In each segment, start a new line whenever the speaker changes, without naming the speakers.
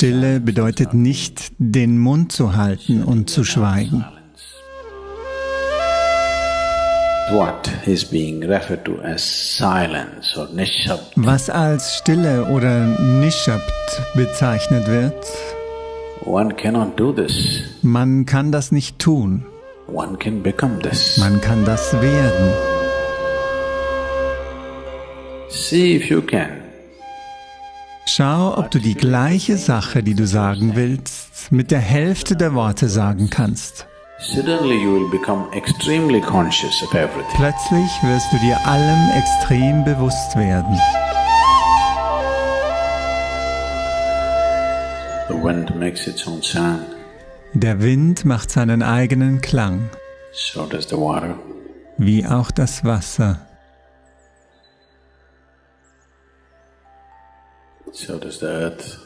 Stille bedeutet nicht, den Mund zu halten und zu schweigen. Was als Stille oder Nishabt bezeichnet wird, man kann das nicht tun. Man kann das werden. Schau, ob du die gleiche Sache, die du sagen willst, mit der Hälfte der Worte sagen kannst. Plötzlich wirst du dir allem extrem bewusst werden. Der Wind macht seinen eigenen Klang, wie auch das Wasser.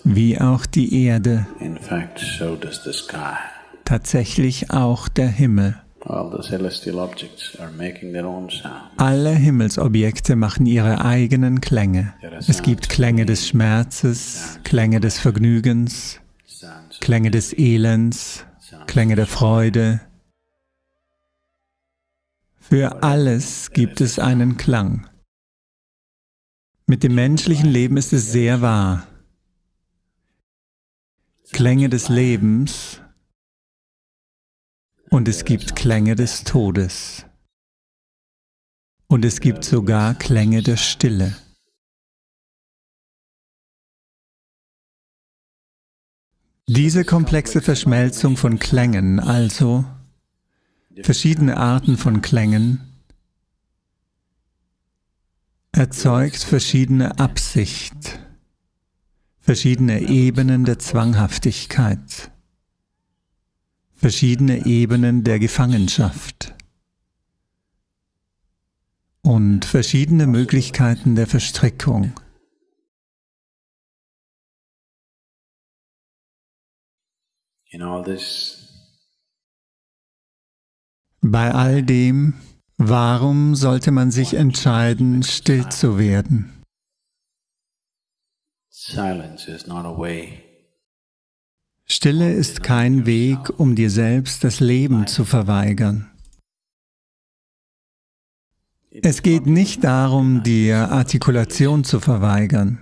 Wie auch die Erde, tatsächlich auch der Himmel. Alle Himmelsobjekte machen ihre eigenen Klänge. Es gibt Klänge des Schmerzes, Klänge des Vergnügens, Klänge des Elends, Klänge der Freude. Für alles gibt es einen Klang. Mit dem menschlichen Leben ist es sehr wahr. Klänge des Lebens und es gibt Klänge des Todes. Und es gibt sogar Klänge der Stille. Diese komplexe Verschmelzung von Klängen, also verschiedene Arten von Klängen, erzeugt verschiedene Absicht, verschiedene Ebenen der Zwanghaftigkeit, verschiedene Ebenen der Gefangenschaft und verschiedene Möglichkeiten der Verstrickung. Bei all dem Warum sollte man sich entscheiden, still zu werden? Stille ist kein Weg, um dir selbst das Leben zu verweigern. Es geht nicht darum, dir Artikulation zu verweigern.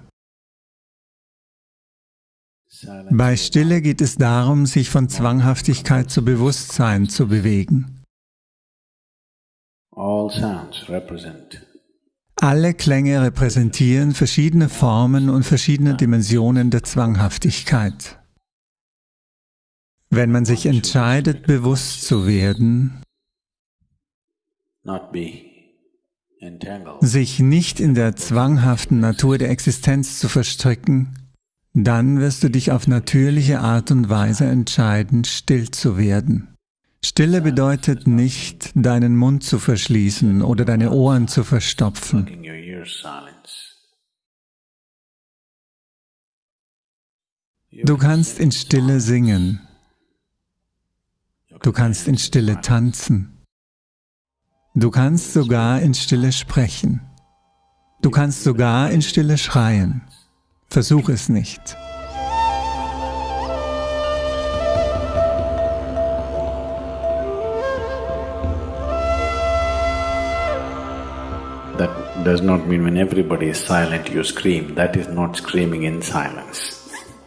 Bei Stille geht es darum, sich von Zwanghaftigkeit zu Bewusstsein zu bewegen. Alle Klänge repräsentieren verschiedene Formen und verschiedene Dimensionen der Zwanghaftigkeit. Wenn man sich entscheidet, bewusst zu werden, sich nicht in der zwanghaften Natur der Existenz zu verstricken, dann wirst du dich auf natürliche Art und Weise entscheiden, still zu werden. Stille bedeutet nicht, deinen Mund zu verschließen oder deine Ohren zu verstopfen. Du kannst in Stille singen. Du kannst in Stille tanzen. Du kannst sogar in Stille sprechen. Du kannst sogar in Stille schreien. Versuch es nicht.
Does not mean when everybody is silent you scream. That is not screaming in silence.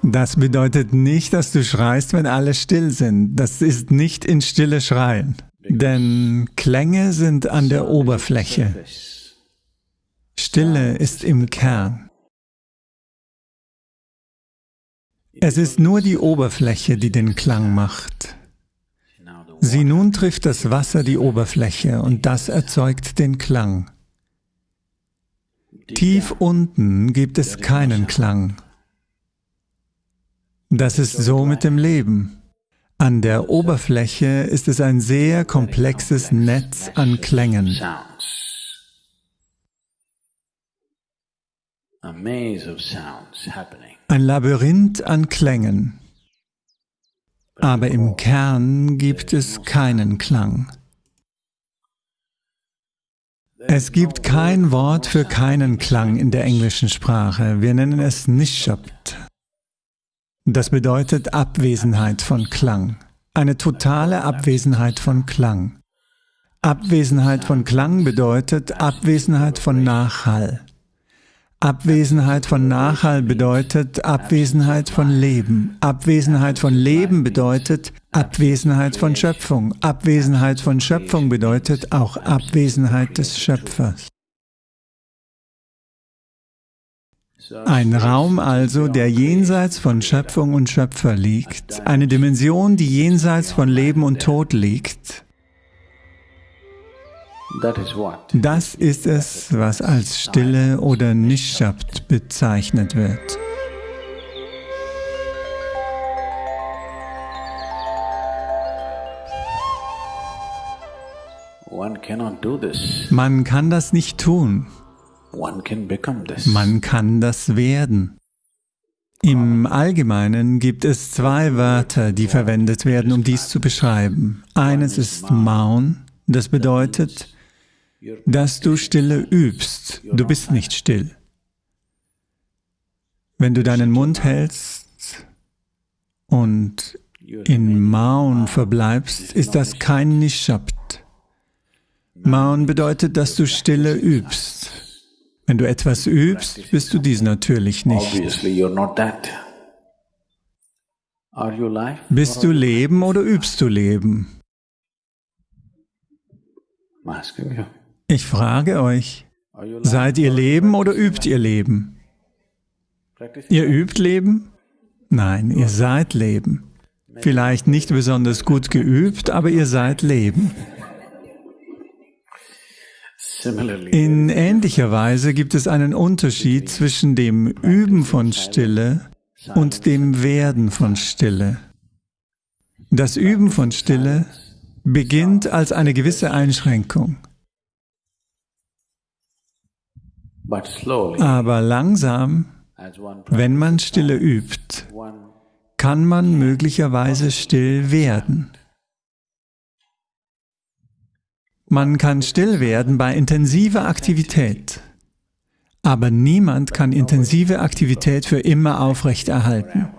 Das bedeutet nicht, dass du schreist, wenn alle still sind. Das ist nicht in Stille schreien. Denn Klänge sind an der Oberfläche. Stille ist im Kern. Es ist nur die Oberfläche, die den Klang macht. Sieh, nun trifft das Wasser die Oberfläche und das erzeugt den Klang. Tief unten gibt es keinen Klang. Das ist so mit dem Leben. An der Oberfläche ist es ein sehr komplexes Netz an Klängen. Ein Labyrinth an Klängen. Aber im Kern gibt es keinen Klang. Es gibt kein Wort für keinen Klang in der englischen Sprache. Wir nennen es Nishabt. Das bedeutet Abwesenheit von Klang. Eine totale Abwesenheit von Klang. Abwesenheit von Klang bedeutet Abwesenheit von Nachhall. Abwesenheit von Nachhall bedeutet Abwesenheit von Leben. Abwesenheit von Leben bedeutet Abwesenheit von Schöpfung. Abwesenheit von Schöpfung bedeutet auch Abwesenheit des Schöpfers. Ein Raum also, der jenseits von Schöpfung und Schöpfer liegt, eine Dimension, die jenseits von Leben und Tod liegt. Das ist es, was als Stille oder Nishabt bezeichnet wird. Man kann das nicht tun. Man kann das werden. Im Allgemeinen gibt es zwei Wörter, die verwendet werden, um dies zu beschreiben. Eines ist Maun, das bedeutet, dass du Stille übst. Du bist nicht still. Wenn du deinen Mund hältst und in Maun verbleibst, ist das kein Nishabt. Maun bedeutet, dass du Stille übst. Wenn du etwas übst, bist du dies natürlich nicht. Bist du Leben oder übst du Leben? Ich frage euch, seid ihr Leben oder übt ihr Leben? Ihr übt Leben? Nein, ihr seid Leben. Vielleicht nicht besonders gut geübt, aber ihr seid Leben. In ähnlicher Weise gibt es einen Unterschied zwischen dem Üben von Stille und dem Werden von Stille. Das Üben von Stille beginnt als eine gewisse Einschränkung. Aber langsam, wenn man Stille übt, kann man möglicherweise still werden. Man kann still werden bei intensiver Aktivität. Aber niemand kann intensive Aktivität für immer aufrechterhalten.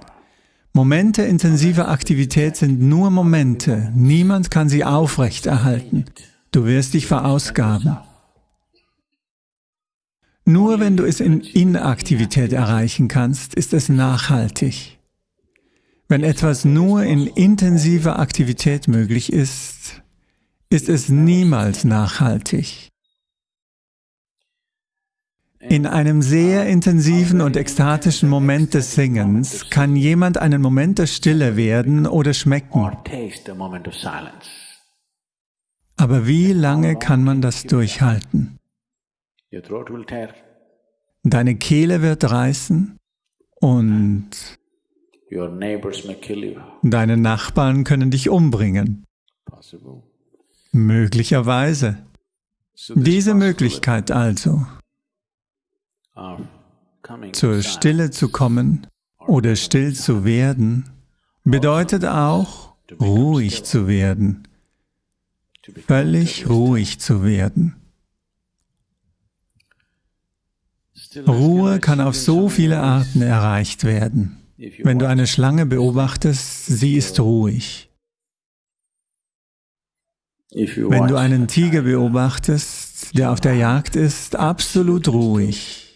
Momente intensiver Aktivität sind nur Momente. Niemand kann sie aufrechterhalten. Du wirst dich verausgaben. Nur wenn du es in Inaktivität erreichen kannst, ist es nachhaltig. Wenn etwas nur in intensiver Aktivität möglich ist, ist es niemals nachhaltig. In einem sehr intensiven und ekstatischen Moment des Singens kann jemand einen Moment der Stille werden oder schmecken. Aber wie lange kann man das durchhalten? Deine Kehle wird reißen und deine Nachbarn können dich umbringen. Möglicherweise. Diese Möglichkeit also, zur Stille zu kommen oder still zu werden, bedeutet auch, ruhig zu werden, völlig ruhig zu werden. Ruhe kann auf so viele Arten erreicht werden. Wenn du eine Schlange beobachtest, sie ist ruhig. Wenn du einen Tiger beobachtest, der auf der Jagd ist, absolut ruhig,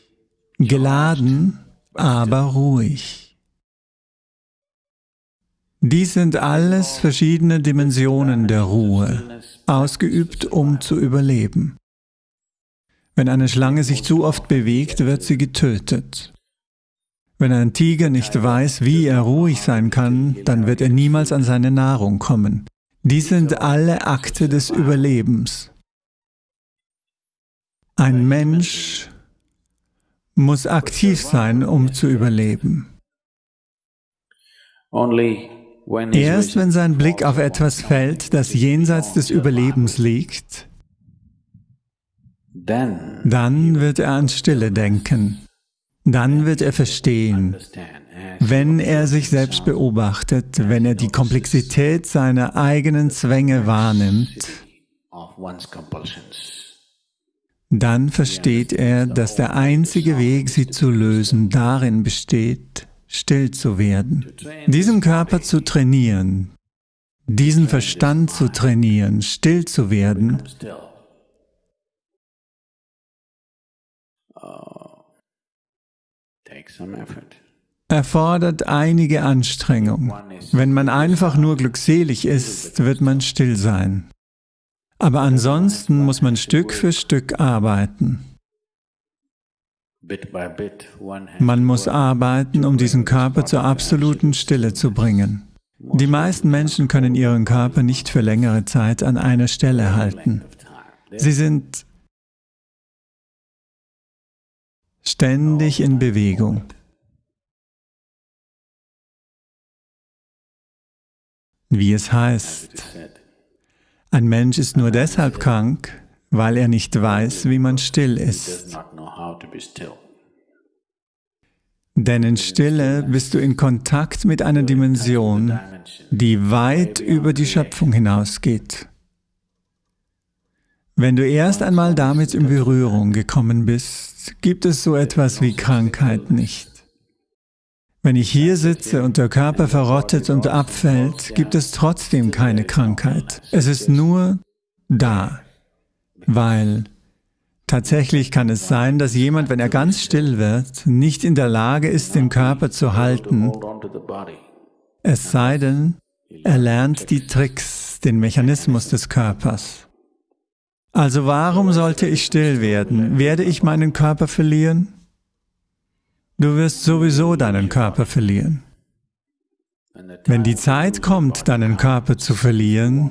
geladen, aber ruhig. Dies sind alles verschiedene Dimensionen der Ruhe, ausgeübt, um zu überleben. Wenn eine Schlange sich zu oft bewegt, wird sie getötet. Wenn ein Tiger nicht weiß, wie er ruhig sein kann, dann wird er niemals an seine Nahrung kommen. Dies sind alle Akte des Überlebens. Ein Mensch muss aktiv sein, um zu überleben. Erst wenn sein Blick auf etwas fällt, das jenseits des Überlebens liegt, dann wird er an Stille denken. Dann wird er verstehen, wenn er sich selbst beobachtet, wenn er die Komplexität seiner eigenen Zwänge wahrnimmt, dann versteht er, dass der einzige Weg, sie zu lösen, darin besteht, still zu werden, diesen Körper zu trainieren, diesen Verstand zu trainieren, still zu werden, erfordert einige Anstrengung. Wenn man einfach nur glückselig ist, wird man still sein. Aber ansonsten muss man Stück für Stück arbeiten. Man muss arbeiten, um diesen Körper zur absoluten Stille zu bringen. Die meisten Menschen können ihren Körper nicht für längere Zeit an einer Stelle halten. Sie sind ständig in Bewegung. Wie es heißt, ein Mensch ist nur deshalb krank, weil er nicht weiß, wie man still ist. Denn in Stille bist du in Kontakt mit einer Dimension, die weit über die Schöpfung hinausgeht. Wenn du erst einmal damit in Berührung gekommen bist, gibt es so etwas wie Krankheit nicht. Wenn ich hier sitze und der Körper verrottet und abfällt, gibt es trotzdem keine Krankheit. Es ist nur da, weil Tatsächlich kann es sein, dass jemand, wenn er ganz still wird, nicht in der Lage ist, den Körper zu halten, es sei denn, er lernt die Tricks, den Mechanismus des Körpers. Also warum sollte ich still werden? Werde ich meinen Körper verlieren? Du wirst sowieso deinen Körper verlieren. Wenn die Zeit kommt, deinen Körper zu verlieren,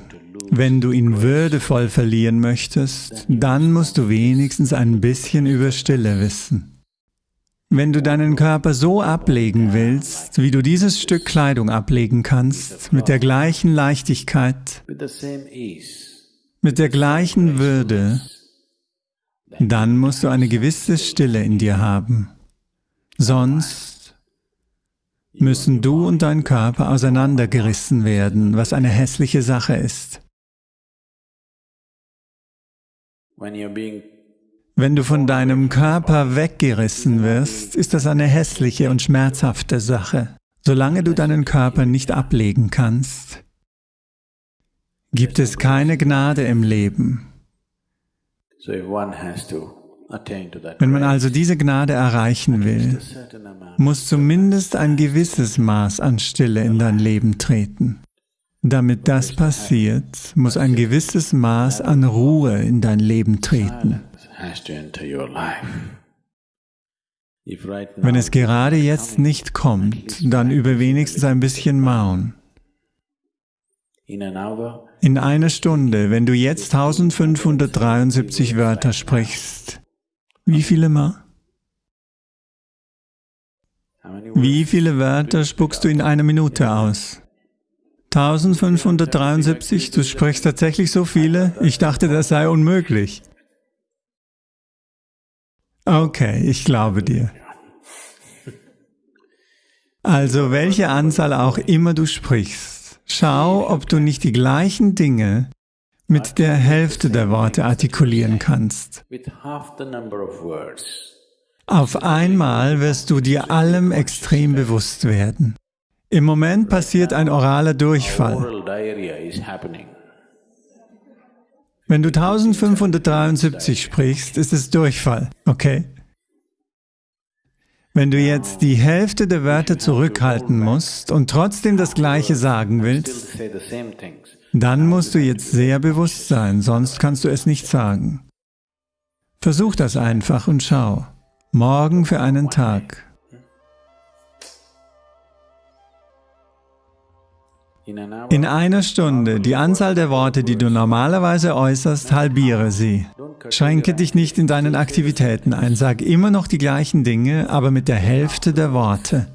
wenn du ihn würdevoll verlieren möchtest, dann musst du wenigstens ein bisschen über Stille wissen. Wenn du deinen Körper so ablegen willst, wie du dieses Stück Kleidung ablegen kannst, mit der gleichen Leichtigkeit, mit der gleichen Würde, dann musst du eine gewisse Stille in dir haben. Sonst müssen du und dein Körper auseinandergerissen werden, was eine hässliche Sache ist. Wenn du von deinem Körper weggerissen wirst, ist das eine hässliche und schmerzhafte Sache. Solange du deinen Körper nicht ablegen kannst, gibt es keine Gnade im Leben. Wenn man also diese Gnade erreichen will, muss zumindest ein gewisses Maß an Stille in dein Leben treten. Damit das passiert, muss ein gewisses Maß an Ruhe in dein Leben treten. Wenn es gerade jetzt nicht kommt, dann übe wenigstens ein bisschen Maun. In einer Stunde, wenn du jetzt 1573 Wörter sprichst, wie viele Ma? Wie viele Wörter spuckst du in einer Minute aus? 1573, du sprichst tatsächlich so viele? Ich dachte, das sei unmöglich. Okay, ich glaube dir. Also welche Anzahl auch immer du sprichst, schau, ob du nicht die gleichen Dinge mit der Hälfte der Worte artikulieren kannst. Auf einmal wirst du dir allem extrem bewusst werden. Im Moment passiert ein oraler Durchfall. Wenn du 1573 sprichst, ist es Durchfall, okay? Wenn du jetzt die Hälfte der Wörter zurückhalten musst und trotzdem das Gleiche sagen willst, dann musst du jetzt sehr bewusst sein, sonst kannst du es nicht sagen. Versuch das einfach und schau. Morgen für einen Tag. In einer Stunde die Anzahl der Worte, die du normalerweise äußerst, halbiere sie. Schränke dich nicht in deinen Aktivitäten ein, sag immer noch die gleichen Dinge, aber mit der Hälfte der Worte.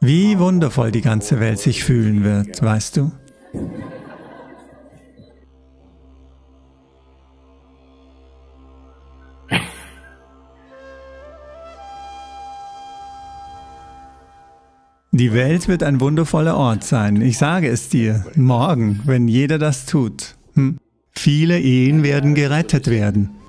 Wie wundervoll die ganze Welt sich fühlen wird, weißt du? Die Welt wird ein wundervoller Ort sein, ich sage es dir, morgen, wenn jeder das tut. Hm. Viele Ehen werden gerettet werden.